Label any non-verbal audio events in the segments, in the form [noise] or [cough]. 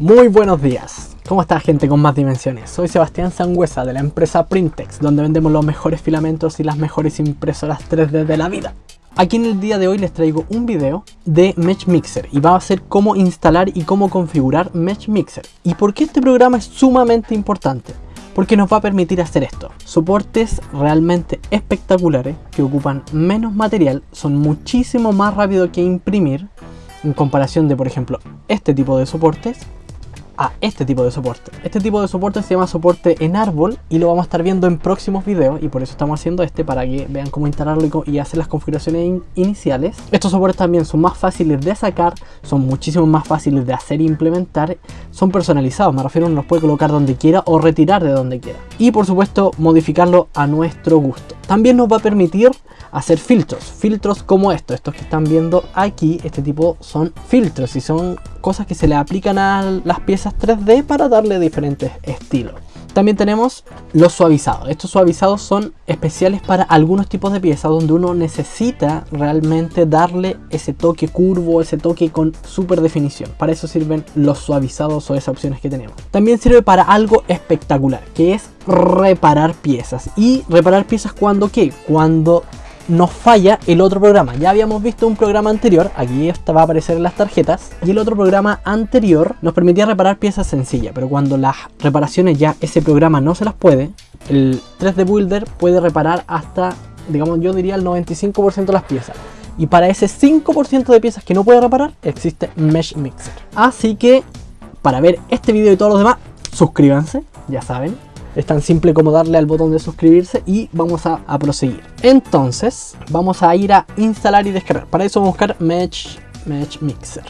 Muy buenos días, ¿cómo está gente con más dimensiones? Soy Sebastián Sangüesa de la empresa Printex, donde vendemos los mejores filamentos y las mejores impresoras 3D de la vida. Aquí en el día de hoy les traigo un video de Mesh Mixer y va a ser cómo instalar y cómo configurar Mesh Mixer. ¿Y por qué este programa es sumamente importante? Porque nos va a permitir hacer esto. Soportes realmente espectaculares que ocupan menos material, son muchísimo más rápido que imprimir en comparación de por ejemplo este tipo de soportes a este tipo de soporte. Este tipo de soporte se llama soporte en árbol y lo vamos a estar viendo en próximos videos y por eso estamos haciendo este para que vean cómo instalarlo y, hacer las configuraciones iniciales. Estos soportes también son más fáciles de sacar, son muchísimo más fáciles de hacer e implementar, son personalizados, me refiero, uno los puede colocar donde quiera o retirar de donde quiera. Y por supuesto modificarlo a nuestro gusto. También nos va a permitir hacer filtros, filtros como estos, estos que están viendo aquí, este tipo son filtros y son cosas que se le aplican a las piezas 3D para darle diferentes estilos. También tenemos los suavizados. Estos suavizados son especiales para algunos tipos de piezas donde uno necesita realmente darle ese toque curvo, ese toque con super definición. Para eso sirven los suavizados o esas opciones que tenemos. También sirve para algo espectacular, que es reparar piezas. Y reparar piezas cuando qué? Cuando nos falla el otro programa. Ya habíamos visto un programa anterior, aquí esta va a aparecer en las tarjetas, y el otro programa anterior nos permitía reparar piezas sencillas, pero cuando las reparaciones ya ese programa no se las puede, el 3D Builder puede reparar hasta, digamos, yo diría el 95% de las piezas. Y para ese 5% de piezas que no puede reparar, existe Mesh Mixer. Así que, para ver este video y todos los demás, suscríbanse, ya saben, es tan simple como darle al botón de suscribirse y vamos a, proseguir. Entonces, vamos a ir a instalar y descargar. Para eso vamos a buscar Mesh, Mesh Mixer.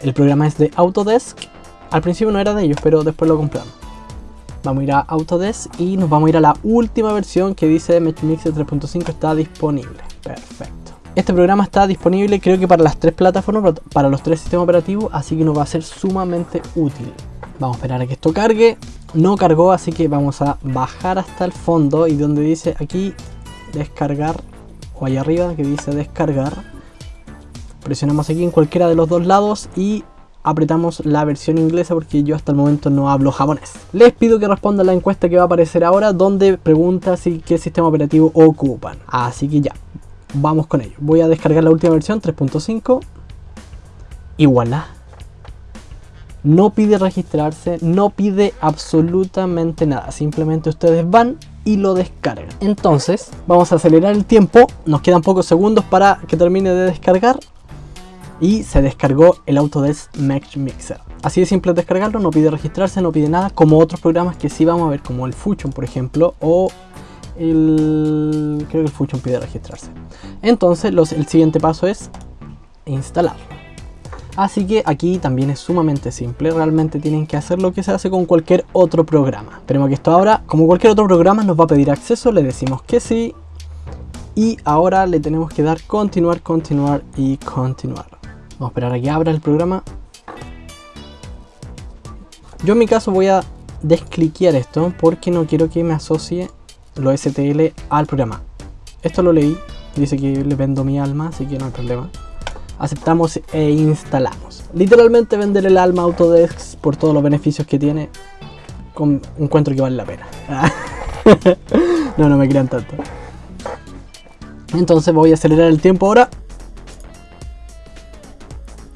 El programa es de Autodesk. Al principio no era de ellos, pero después lo compramos. Vamos a ir a Autodesk y nos vamos a ir a la última versión que dice Mesh Mixer 3.5 está disponible. Perfecto. Este programa está disponible creo que para las tres plataformas, para los tres sistemas operativos, así que nos va a ser sumamente útil. Vamos a esperar a que esto cargue. No cargó, así que vamos a bajar hasta el fondo y donde dice aquí descargar, o allá arriba que dice descargar, presionamos aquí en cualquiera de los dos lados y apretamos la versión inglesa porque yo hasta el momento no hablo japonés. Les pido que respondan la encuesta que va a aparecer ahora donde pregunta si qué sistema operativo ocupan. Así que ya, vamos con ello. Voy a descargar la última versión 3.5 y voilà no pide registrarse, no pide absolutamente nada, simplemente ustedes van y lo descargan. Entonces, vamos a acelerar el tiempo, nos quedan pocos segundos para que termine de descargar y se descargó el Autodesk Mesh Mixer. Así de simple descargarlo, no pide registrarse, no pide nada, como otros programas que sí vamos a ver, como el Fusion por ejemplo, o el... creo que el Fusion pide registrarse. Entonces, el siguiente paso es instalarlo. Así que aquí también es sumamente simple, realmente tienen que hacer lo que se hace con cualquier otro programa. Esperemos que esto ahora, como cualquier otro programa, nos va a pedir acceso, le decimos que sí. Y ahora le tenemos que dar continuar, continuar y continuar. Vamos a esperar a que abra el programa. Yo en mi caso voy a descliquear esto porque no quiero que me asocie lo STL al programa. Esto lo leí, dice que le vendo mi alma, así que no hay problema aceptamos e instalamos. Literalmente vender el alma Autodesk por todos los beneficios que tiene, con, encuentro que vale la pena. [laughs] no, no me crean tanto. Entonces voy a acelerar el tiempo ahora.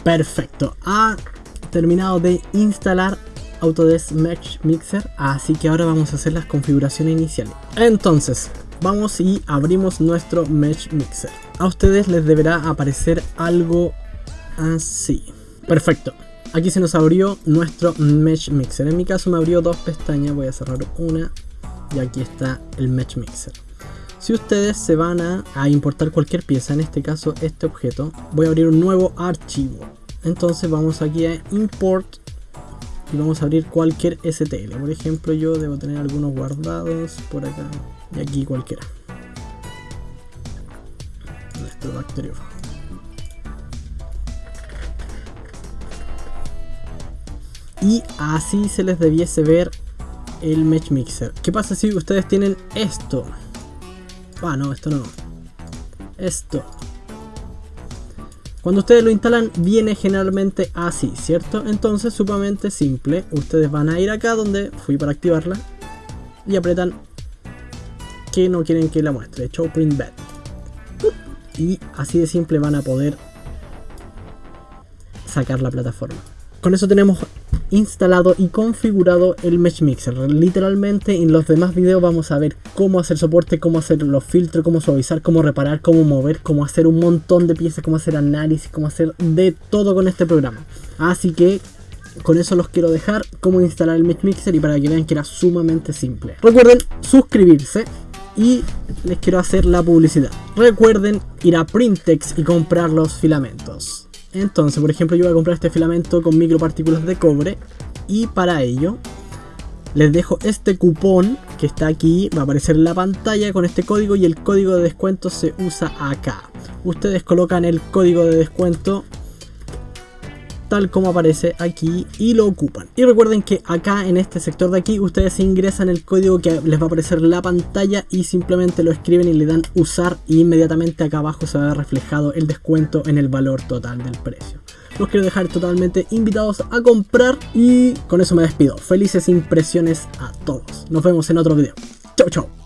Perfecto. Ha terminado de instalar Autodesk Mesh Mixer. Así que ahora vamos a hacer las configuraciones iniciales. Entonces, vamos y abrimos nuestro Mesh Mixer. A ustedes les deberá aparecer algo así. Perfecto. Aquí se nos abrió nuestro Mesh Mixer. En mi caso me abrió dos pestañas. Voy a cerrar una. Y aquí está el Mesh Mixer. Si ustedes se van a, importar cualquier pieza, en este caso este objeto, voy a abrir un nuevo archivo. Entonces vamos aquí a Import y vamos a abrir cualquier STL. Por ejemplo, yo debo tener algunos guardados por acá y aquí cualquiera. Y así se les debiese ver el Mesh Mixer. ¿Qué pasa si ustedes tienen esto? Ah, no, esto no. Esto. Cuando ustedes lo instalan viene generalmente así, ¿cierto? Entonces sumamente simple, ustedes van a ir acá donde fui para activarla y apretan que no quieren que la muestre, show print bed. Y así de simple van a poder sacar la plataforma. Con eso tenemos instalado y configurado el Mesh Mixer. Literalmente en los demás videos vamos a ver cómo hacer soporte, cómo hacer los filtros, cómo suavizar, cómo reparar, cómo mover, cómo hacer un montón de piezas, cómo hacer análisis, cómo hacer de todo con este programa. Así que con eso los quiero dejar cómo instalar el Mesh Mixer y para que vean que era sumamente simple. Recuerden suscribirse y les quiero hacer la publicidad. Recuerden ir a Printex y comprar los filamentos. Entonces, por ejemplo, yo voy a comprar este filamento con micropartículas de cobre y para ello les dejo este cupón que está aquí, va a aparecer en la pantalla con este código y el código de descuento se usa acá. Ustedes colocan el código de descuento tal como aparece aquí y lo ocupan. Y recuerden que acá en este sector de aquí ustedes ingresan el código que les va a aparecer la pantalla y simplemente lo escriben y le dan usar y inmediatamente acá abajo se va a ver reflejado el descuento en el valor total del precio. Los quiero dejar totalmente invitados a comprar y con eso me despido. Felices impresiones a todos. Nos vemos en otro video. Chau chau.